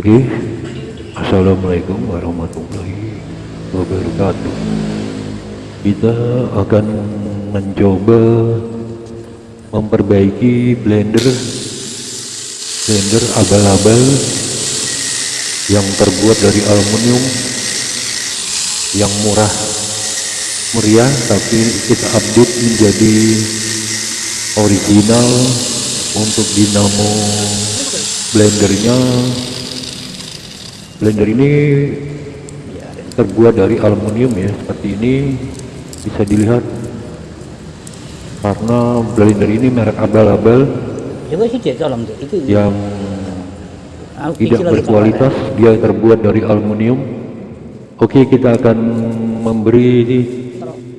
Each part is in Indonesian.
Oke, Assalamualaikum warahmatullahi wabarakatuh. Kita akan mencoba memperbaiki blender blender abal-abal yang terbuat dari aluminium yang murah meriah tapi kita update menjadi original untuk dinamo blendernya blender ini terbuat dari aluminium ya. Seperti ini bisa dilihat. Karena blender ini merek abal-abal. Itu yang tidak berkualitas dia terbuat dari aluminium. Oke kita akan memberi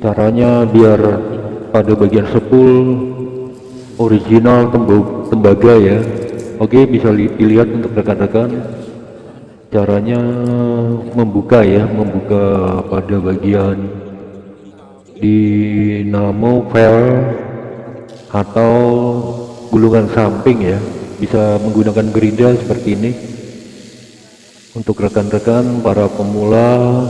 caranya biar pada bagian sepul original tembaga ya. Oke bisa li- dilihat untuk rekan-rekan caranya membuka ya membuka pada bagian dinamo valve atau gulungan samping ya. Bisa menggunakan gerinda seperti ini. Untuk rekan-rekan para pemula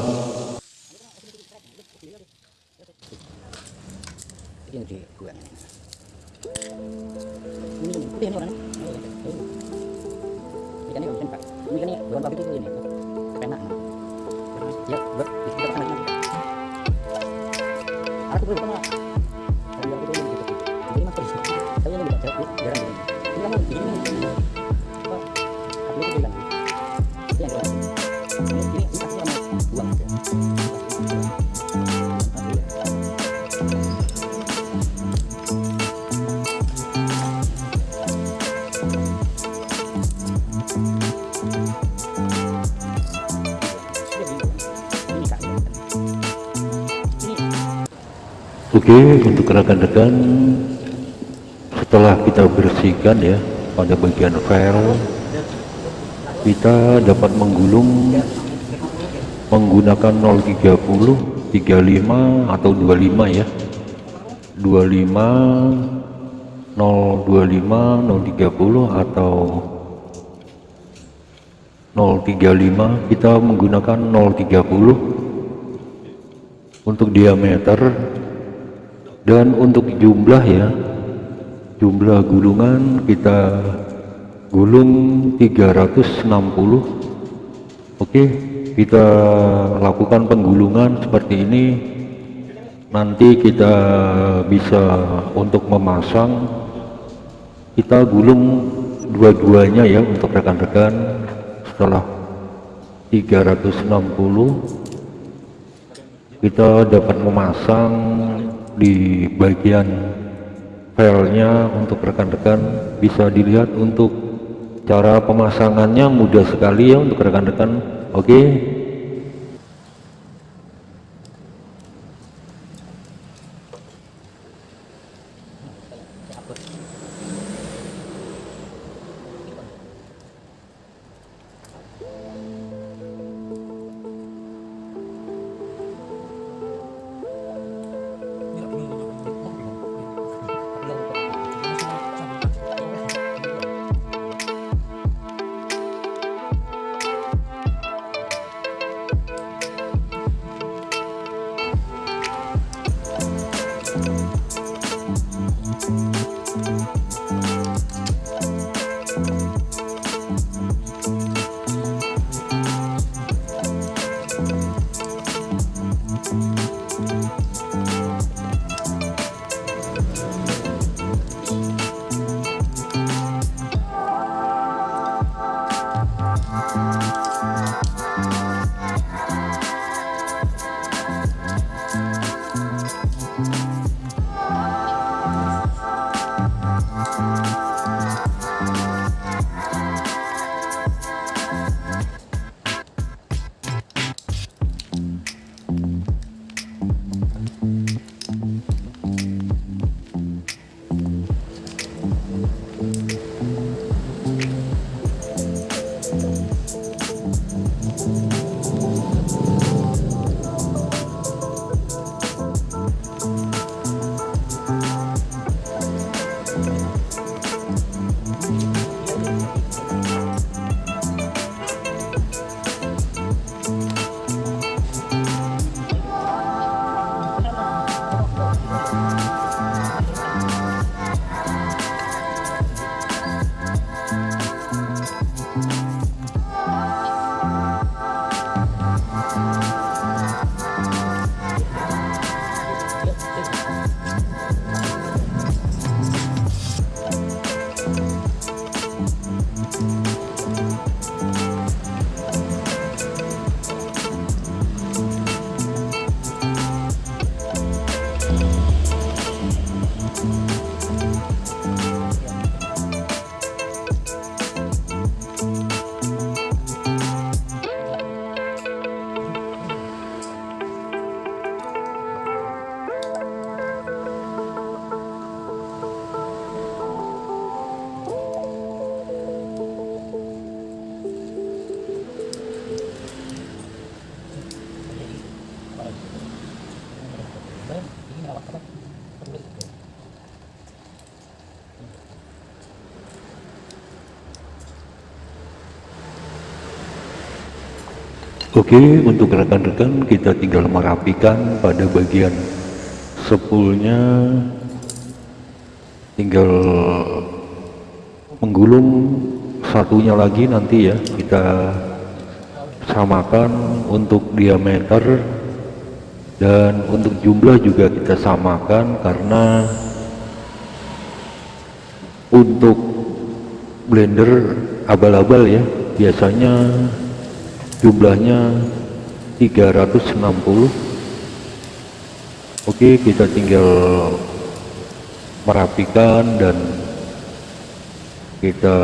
Ini kan ini bukan pabrik itu ini. Kepenak. Ya, buat sana. Aku belum. Oke untuk rekan-rekan setelah kita bersihkan ya pada bagian valve kita dapat menggulung menggunakan 030 35 atau 25 ya. 25 025 030 atau 035 kita menggunakan 030 untuk diameter dan untuk jumlah ya jumlah gulungan kita gulung 360 oke kita lakukan penggulungan seperti ini. Nanti kita bisa untuk memasang. Kita gulung dua-duanya ya untuk rekan-rekan. Setelah 360 kita dapat memasang di bagian filenya untuk rekan-rekan bisa dilihat untuk cara pemasangannya mudah sekali ya untuk rekan-rekan oke okay. Oke, untuk rekan-rekan kita tinggal merapikan pada bagian sepulnya. Tinggal menggulung satunya lagi nanti ya kita samakan untuk diameter. Dan untuk jumlah juga kita samakan karena untuk blender abal-abal ya biasanya jumlahnya 360 oke kita tinggal merapikan dan kita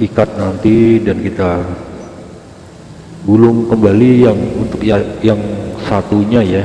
ikat nanti dan kita gulung kembali yang untuk ya, yang satunya ya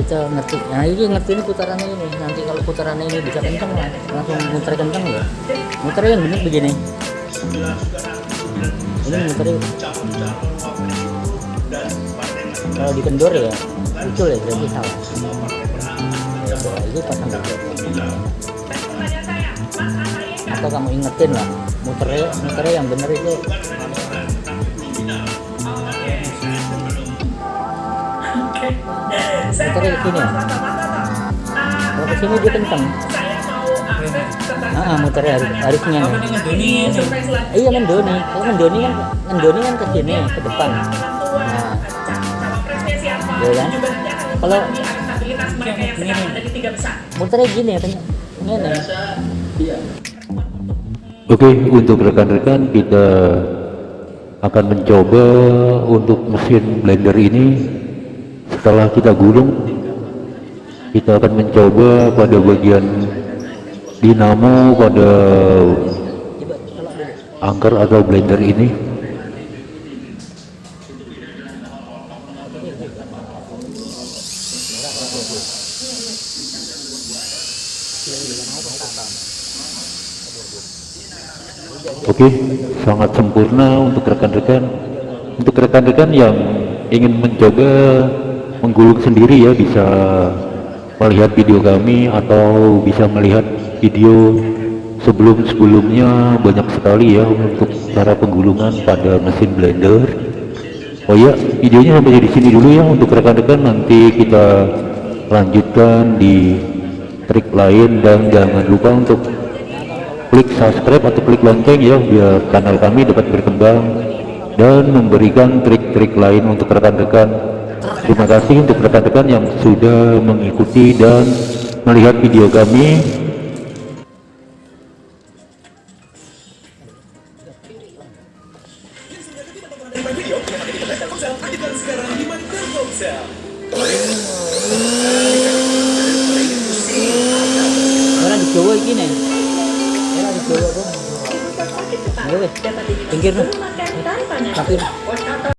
kita ngerti. Nah ini ngerti ini putarannya ini. Nanti kalau putarannya ini bisa kenceng lah langsung muter kenceng ya. Muternya yang bener begini. Ini muternya kalau dikendor ya itu ya berarti salah. Ya, itu pasang atau kamu ingetin lah muternya muternya yang bener itu muternya ke sini. Ya kalau ke sini dia kenceng. Ah muternya harus harusnya nih. Iya mendoni kalau mendoni kan mendoni kan ke sini ke depan. Nah. Ya kan? Kalau muternya gini ya ini Oke, untuk rekan-rekan kita akan mencoba untuk mesin blender ini setelah kita gulung kita akan mencoba pada bagian dinamo pada angker atau blender ini Oke, sangat sempurna untuk rekan-rekan. Untuk rekan-rekan yang ingin mencoba menggulung sendiri ya bisa melihat video kami atau bisa melihat video sebelum-sebelumnya banyak sekali ya untuk cara penggulungan pada mesin blender. Oh ya, videonya sampai di sini dulu ya untuk rekan-rekan nanti kita lanjutkan di trik lain dan jangan lupa untuk klik subscribe atau klik lonceng ya biar kanal kami dapat berkembang dan memberikan trik-trik lain untuk rekan-rekan terima kasih untuk rekan-rekan yang sudah mengikuti dan melihat video kami